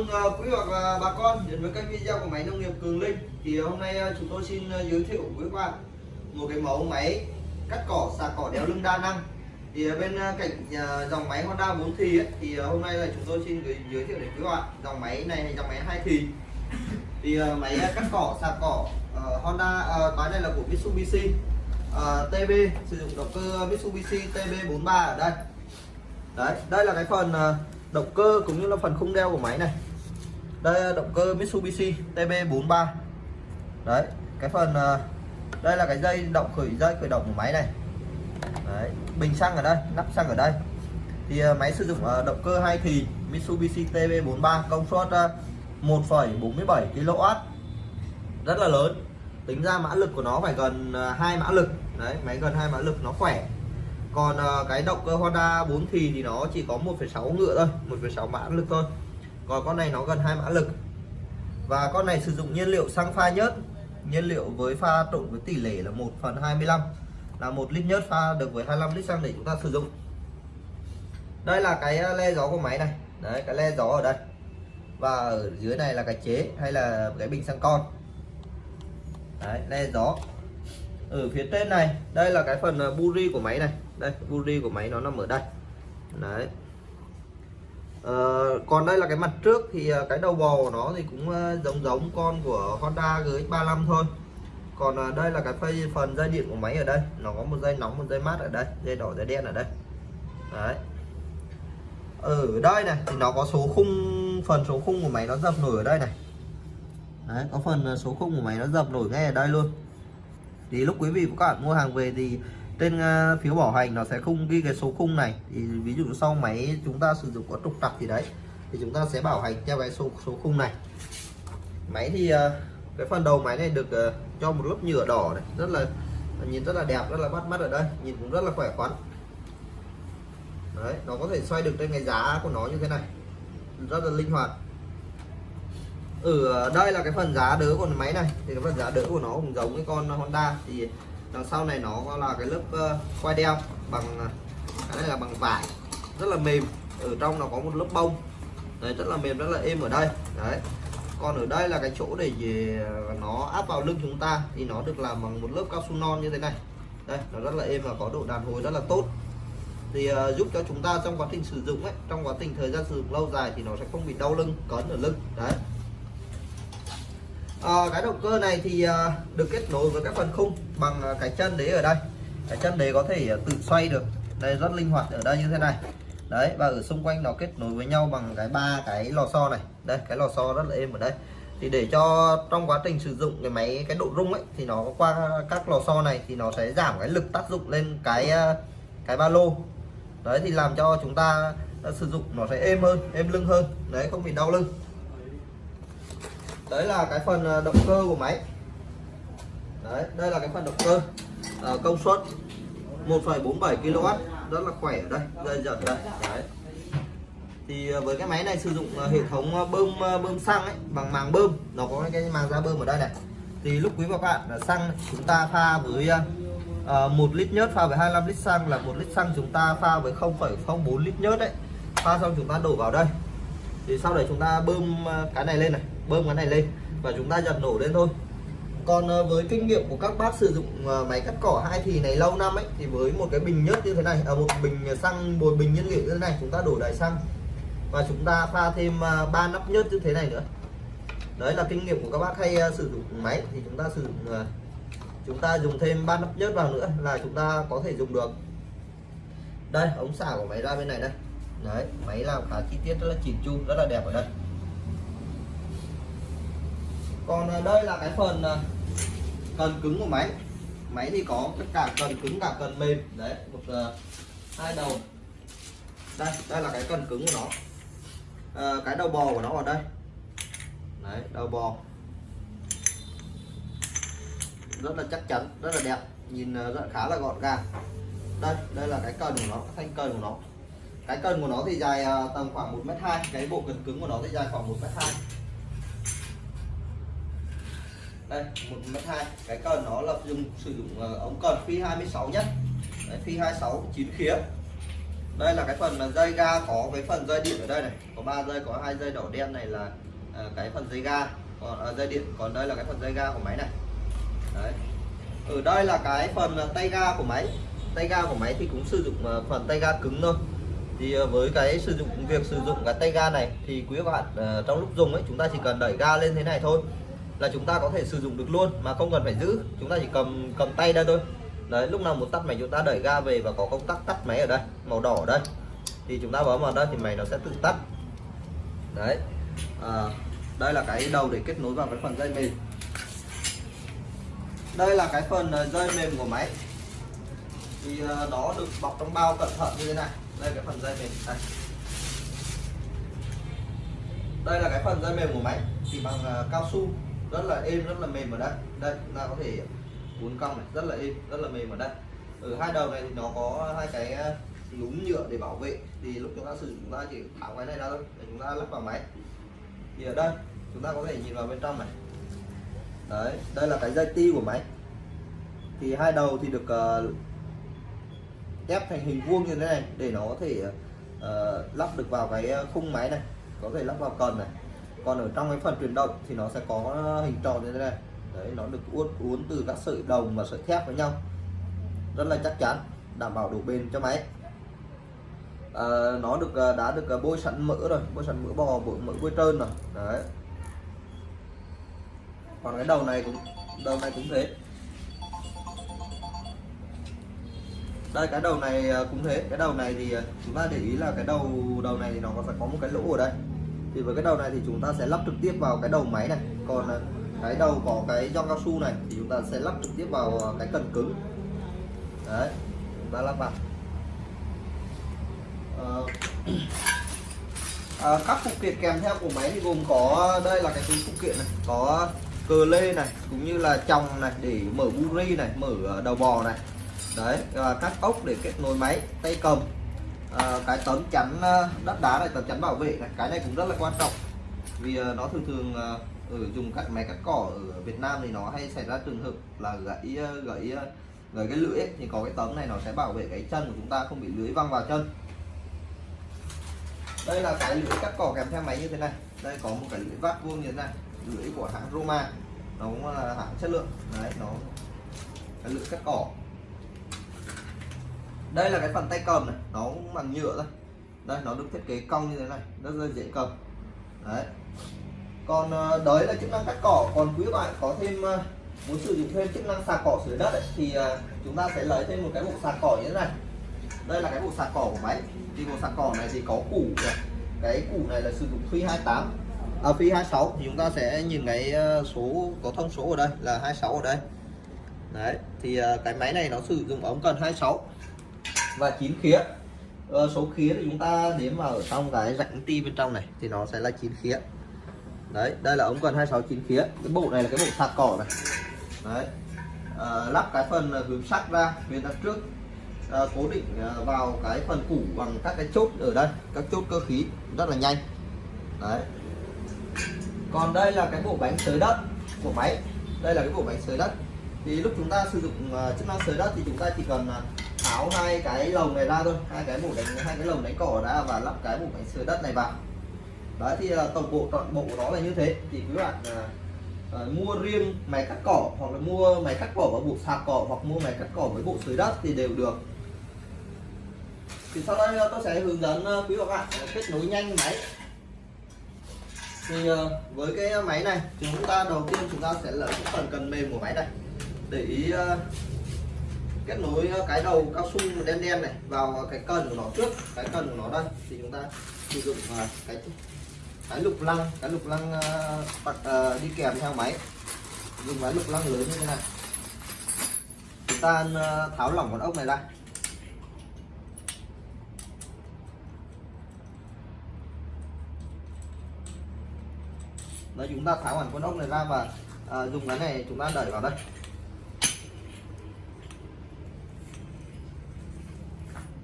ơn ờ, quý hoặc là bà con đến với kênh video của máy nông nghiệp Cường Linh. Thì hôm nay ờ, chúng tôi xin ờ, giới thiệu với các bạn một cái mẫu máy cắt cỏ xà cỏ đeo lưng đa năng. Thì bên cạnh dòng máy Honda 4 thì ấy, thì hôm nay là chúng tôi xin giới thiệu đến các bạn dòng máy này là dòng máy hai thì. Thì máy cắt cỏ xà cỏ uh, Honda uh, máy này là của Mitsubishi uh, TB sử dụng động cơ Mitsubishi TB43 ở đây. Đấy đây là cái phần uh, động cơ cũng như là phần khung đeo của máy này đây là động cơ Mitsubishi TB43 đấy cái phần ờ, đây là cái dây động khởi dây khởi động của máy này. Đấy bình xăng ở đây nắp xăng ở đây. Thì ờ, máy sử dụng ờ, động cơ hai thì Mitsubishi TB43 công suất 1,47 kW. Rất là lớn. Tính ra mã lực của nó phải gần hai mã lực. Đấy máy gần hai mã lực nó khỏe. Còn cái động cơ Honda 4 thì thì nó chỉ có 1,6 ngựa thôi 1,6 mã lực thôi còn con này nó gần hai mã lực. Và con này sử dụng nhiên liệu xăng pha nhớt. Nhiên liệu với pha trộn với tỷ lệ là 1 phần 25 là một lít nhớt pha được với 25 lít xăng để chúng ta sử dụng. Đây là cái ờ, le gió của máy này. Đấy, cái le gió ở đây. Và ở dưới này là cái chế hay là cái bình xăng con. Đấy, le gió. Ở phía trên này, đây là cái phần ờ, buri của máy này. Đây buri của máy nó nằm ở đây. Đấy. Uh, còn đây là cái mặt trước thì uh, cái đầu bò của nó thì cũng uh, giống giống con của Honda GX35 thôi. Còn đây là cái phây phần dây điện của máy ở đây. Nó có một dây nóng một dây mát ở đây dây đỏ dây đen ở đây. Đấy. Ở đây này thì nó có số khung phần số khung của máy nó dập nổi ở đây này. Đấy có phần số khung của máy nó dập nổi ngay ở đây luôn. Thì lúc quý vị và các bạn mua hàng về thì tên uh, phiếu bảo hành nó sẽ không ghi cái số khung này. Thì ví dụ sau máy chúng ta sử dụng có trục trặc gì đấy thì chúng ta sẽ bảo hành theo cái số số khung này. Máy thì uh, cái phần đầu máy này được uh, cho một lớp nhựa đỏ này rất là nhìn rất là đẹp rất là bắt mắt ở đây nhìn cũng rất là khỏe khoắn. Đấy nó có thể xoay được trên cái giá của nó như thế này rất là linh hoạt. Ở đây là cái phần giá đỡ của máy này thì cái phần giá đỡ của nó cũng giống cái con Honda. Thì đằng sau này nó là cái lớp ờ, uh, quai đeo bằng ờ, cái là bằng vải. Rất là mềm. Ở trong nó có một lớp bông. Đấy rất là mềm rất là êm ở đây. Đấy. Còn ở đây là cái chỗ để về ờ, nó áp vào lưng chúng ta thì nó được làm bằng một lớp cao su non như thế này. Đây nó rất là êm và có độ đàn hồi rất là tốt. Thì uh, giúp cho chúng ta trong quá trình sử dụng ấy trong quá trình thời gian sử dụng lâu dài thì nó sẽ không bị đau lưng cấn ở lưng. Đấy à, cái động cơ này thì à, được kết nối với các phần khung bằng à, cái chân đế ở đây. Cái chân đế có thể à, tự xoay được. Đây rất linh hoạt ở đây như thế này. Đấy và ở xung quanh nó kết nối với nhau bằng cái ba cái lò xo này. Đây cái lò xo rất là êm ở đây. Thì để cho trong quá trình sử dụng cái máy cái độ rung ấy thì nó qua các lò xo này thì nó sẽ giảm cái lực tác dụng lên cái cái ba lô. Đấy thì làm cho chúng ta sử dụng nó sẽ êm hơn êm lưng hơn. Đấy không bị đau lưng đấy là cái phần à, động cơ của máy. Đấy đây là cái phần động cơ à, công suất 1,47 kW rất là khỏe ở đây dây giật đây đấy. Thì à, với cái máy này sử dụng à, hệ thống bơm bơm xăng ấy bằng màng bơm. Nó có cái màng ra bơm ở đây này. Thì lúc quý và các bạn xăng chúng ta pha với uh, lít nhớt pha với 25 lít xăng là một lít xăng chúng ta pha với 0,04 lít nhớt đấy pha xong chúng ta đổ vào đây. Thì sau đấy chúng ta bơm cái này lên này bơm cái này lên và chúng ta giật nổ lên thôi. Còn ờ, với kinh nghiệm của các bác sử dụng ờ, máy cắt cỏ hai thì này lâu năm ấy thì với một cái bình nhớt như thế này ở à, một bình xăng một bình nhiên liệu như thế này chúng ta đổ đầy xăng và chúng ta pha thêm ờ, ba nắp nhớt như thế này nữa. Đấy là kinh nghiệm của các bác hay sử dụng máy thì chúng ta sử dụng chúng ta dùng thêm ba nắp nhớt vào nữa là chúng ta có thể dùng được. Đây ống xả của máy ra bên này đây. Đấy máy làm khá chi tiết rất là chỉn chu rất là đẹp ở đây còn à, đây là cái phần à, cần cứng của máy. Máy thì có tất cả cần cứng cả cần mềm. Đấy một uh, hai đầu. Đây đây là cái cần cứng của nó. À, cái đầu bò của nó ở đây. Đấy đầu bò. Rất là chắc chắn rất là đẹp. Nhìn rất khá là gọn gàng. Đây đây là cái cần của nó cái thanh cần của nó. Cái cần của nó thì dài tầm khoảng một mét hai. Cái bộ cần cứng của nó thì dài khoảng một mét hai đây một mét hai. Cái cần nó là dùng sử dụng ờ, ống cần phi 26 nhất Đấy, phi 26 chín khía. Đây là cái phần dây ga có cái phần dây điện ở đây này. Có ba dây có hai dây đỏ đen này là à, cái phần dây ga. Còn à, dây điện còn đây là cái phần dây ga của máy này. Đấy. Ở đây là cái phần tay ga của máy. Tay ga của máy thì cũng sử dụng phần tay ga cứng thôi. Thì với cái sử dụng việc sử dụng cái tay ga này thì quý các bạn trong lúc dùng ấy chúng ta chỉ cần đẩy ga lên thế này thôi là chúng ta có thể sử dụng được luôn mà không cần phải giữ. Chúng ta chỉ cầm cầm tay đây thôi. Đấy lúc nào muốn tắt máy chúng ta đẩy ga về và có công tắc tắt máy ở đây màu đỏ ở đây. Thì chúng ta bấm vào đây thì máy nó sẽ tự tắt. Đấy. À, đây là cái đầu để kết nối vào cái phần dây mềm. Đây là cái phần ờ, dây mềm của máy. Thì ờ, nó được bọc trong bao cẩn thận như thế này. Đây cái phần dây mềm. Đây. Đây là cái phần dây mềm của máy. Thì bằng uh, cao su rất là êm rất là mềm ở đây. Đây chúng ta có thể uốn cong này. Rất là êm rất là mềm ở đây. Ở hai đầu này thì nó có hai cái ờ, núm nhựa để bảo vệ. Thì lúc chúng ta sử dụng chúng ta chỉ tháo cái này ra thôi. Để chúng ta lắp vào máy. Thì ở đây chúng ta có thể nhìn vào bên trong này. Đấy đây là cái dây ti của máy. Thì hai đầu thì được uh, ép thành hình vuông như thế này để nó có thể uh, lắp được vào cái khung máy này. Có thể lắp vào cần này còn ở trong cái phần truyền động thì nó sẽ có hình tròn như thế này. Đấy nó được uốn uốn từ các sợi đồng và sợi thép với nhau. Rất là chắc chắn đảm bảo độ bền cho máy. À, nó được à, đã được à, bôi sẵn mỡ rồi bôi sẵn mỡ bò bôi mỡ bôi trơn rồi. Đấy. Còn cái đầu này cũng đầu này cũng thế. Đây cái đầu này à, cũng thế. Cái đầu này thì chúng ta để ý là cái đầu đầu này thì nó có phải có một cái lỗ ở đây thì với cái đầu này thì chúng ta sẽ lắp trực tiếp vào cái đầu máy này. Còn à, cái đầu có cái gioăng cao su này thì chúng ta sẽ lắp trực tiếp vào à, cái cần cứng. Đấy chúng ta lắp vào. Ờ, à, các phụ kiện kèm theo của máy thì gồm có đây là cái túi phụ kiện này có cờ lê này cũng như là chồng này để mở buri này mở à, đầu bò này. Đấy và các ốc để kết nối máy tay cầm. Ờ, cái tấm chắn ờ, đất đá này tấm chắn bảo vệ này cái này cũng rất là quan trọng. Vì uh, nó thường thường uh, ở dùng cắt máy cắt cỏ ở Việt Nam thì nó hay xảy ra trường hợp là gãy gãy gãy cái lưỡi ấy, thì có cái tấm này nó sẽ bảo vệ cái chân của chúng ta không bị lưỡi văng vào chân. Đây là cái lưỡi cắt cỏ kèm theo máy như thế này. Đây có một cái lưỡi vát vuông như thế này lưỡi của hãng Roma. Nó cũng là hãng chất lượng. Đấy nó cái lưỡi cắt cỏ đây là cái phần tay cầm này nó cũng bằng nhựa thôi. Đây nó được thiết kế cong như thế này rất là dễ cầm. Đấy. Còn ờ, đấy là chức năng cắt cỏ. Còn quý bạn có thêm ờ, muốn sử dụng thêm chức năng sạc cỏ sửa đất ấy, thì ờ, chúng ta sẽ lấy thêm một cái bộ sạc cỏ như thế này. Đây là cái bộ sạc cỏ của máy. Thì bộ sạc cỏ này thì có củ này. cái củ này là sử dụng phi 28 à, phi 26 thì chúng ta sẽ nhìn cái số có thông số ở đây là 26 ở đây. Đấy thì cái máy này nó sử dụng ống cần 26 và chín khía. Ờ, số khía thì chúng ta đếm vào ở trong cái rãnh ti bên trong này thì nó sẽ là chín khía. Đấy đây là ống cần 26 chín khía. Cái bộ này là cái bộ sạc cỏ này. Đấy. À, lắp cái phần ờ, hướng sắt ra phía đằng trước. À, cố định vào cái phần củ bằng các cái chốt ở đây các chốt cơ khí rất là nhanh. Đấy. Còn đây là cái bộ bánh sới đất của máy. Đây là cái bộ bánh sới đất. Thì lúc chúng ta sử dụng chức năng sới đất thì chúng ta chỉ cần tháo hai cái lồng này ra thôi. Hai cái mũ đánh hai cái lồng đánh cỏ đã và lắp cái mũ đánh sới đất này vào. Đấy thì ờ, tổng bộ toàn bộ nó là như thế. Thì quý bạn à, mua riêng máy cắt cỏ hoặc là mua máy cắt cỏ và bộ sạc cỏ hoặc mua máy cắt cỏ với bộ sới đất thì đều được. Thì sau đây tôi sẽ hướng dẫn quý bạn kết nối nhanh máy. Thì với cái máy này chúng ta đầu tiên chúng ta sẽ lấy cái phần cần mềm của máy này để ý kết nối ờ, cái đầu cao su đen đen này vào cái cần của nó trước cái cần của nó đây. Thì chúng ta sử dụng ờ, cái cái lục lăng cái lục lăng ờ, bật uh, đi kèm theo máy. Dùng cái lục lăng lớn như thế này. Chúng ta tháo lỏng con ốc này ra. Đấy, chúng ta tháo hẳn con ốc này ra và uh, dùng cái này chúng ta đẩy vào đây.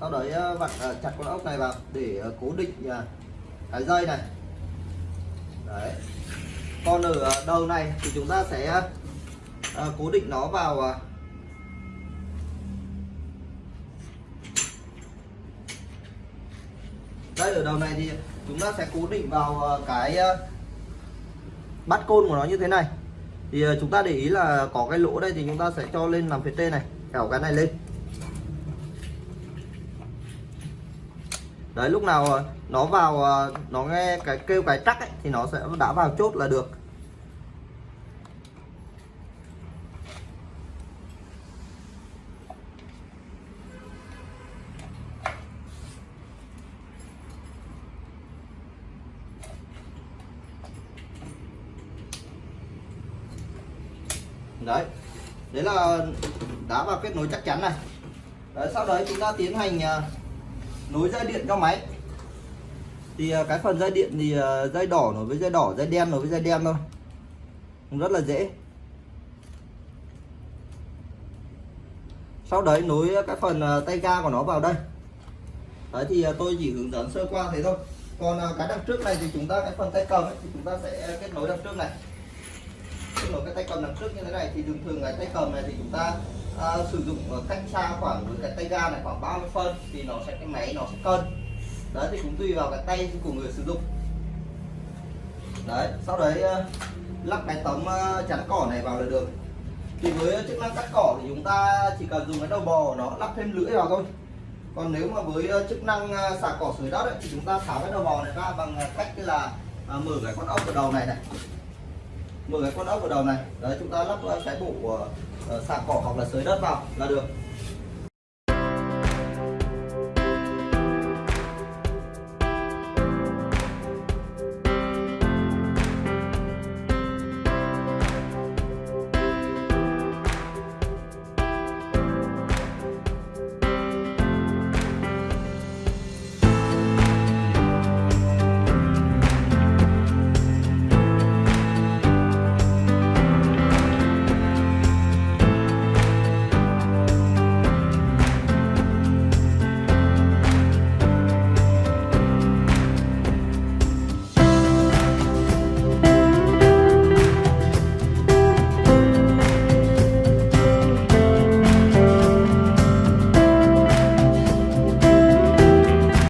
Sau đấy ờ, vặn ờ, chặt con ốc này vào để ờ, cố định cái dây này. Đấy. Còn ở đầu này thì chúng ta sẽ cố định nó vào đây, ở đầu này thì chúng ta sẽ cố định vào cái bắt côn của nó như thế này. Thì chúng ta để ý là có cái lỗ đây thì chúng ta sẽ cho lên làm phía trên này kéo cái này lên. Đấy lúc nào ờ, nó vào ờ, nó nghe cái kêu cái trắc ấy, thì nó sẽ đã vào chốt là được. Đấy đấy là đã vào kết nối chắc chắn này. Đấy, sau đấy chúng ta tiến hành ờ, nối dây điện cho máy. Thì à, cái phần dây điện thì à, dây đỏ nối với dây đỏ dây đen nối với dây đen thôi. Rất là dễ. Sau đấy nối cái phần à, tay ga của nó vào đây. Đấy thì tôi chỉ hướng dẫn sơ qua thế thôi. Còn cái đằng trước này thì chúng ta cái phần tay cầm ấy, thì chúng ta sẽ kết nối đằng trước này. Kết nối cái tay cầm đằng trước như thế này thì thường thường cái tay cầm này thì chúng ta à, sử dụng ờ, cách xa khoảng với cái tay ga này khoảng 30 phân thì nó sẽ cái máy nó sẽ cân. Đấy thì cũng tùy vào cái tay của người sử dụng. Đấy sau đấy ờ, lắp cái tấm chắn cỏ này vào là được. Thì với chức năng cắt cỏ thì chúng ta chỉ cần dùng cái đầu bò của nó lắp thêm lưỡi vào thôi. Còn nếu mà với chức năng xả cỏ sới đất ấy, thì chúng ta tháo cái đầu bò này ra bằng cách là mở cái con ốc ở đầu này này. Mở cái con ốc ở đầu này. Đấy chúng ta lắp cái bộ ờ, xả cỏ hoặc là sới đất vào là được.